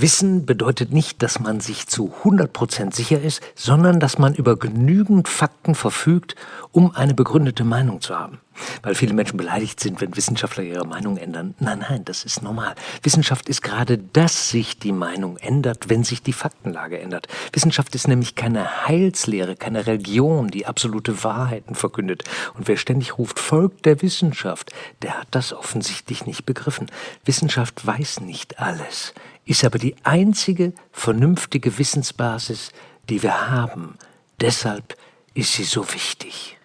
Wissen bedeutet nicht, dass man sich zu 100% sicher ist, sondern dass man über genügend Fakten verfügt, um eine begründete Meinung zu haben. Weil viele Menschen beleidigt sind, wenn Wissenschaftler ihre Meinung ändern. Nein, nein, das ist normal. Wissenschaft ist gerade, dass sich die Meinung ändert, wenn sich die Faktenlage ändert. Wissenschaft ist nämlich keine Heilslehre, keine Religion, die absolute Wahrheiten verkündet. Und wer ständig ruft, folgt der Wissenschaft, der hat das offensichtlich nicht begriffen. Wissenschaft weiß nicht alles, ist aber die einzige vernünftige Wissensbasis, die wir haben. Deshalb ist sie so wichtig.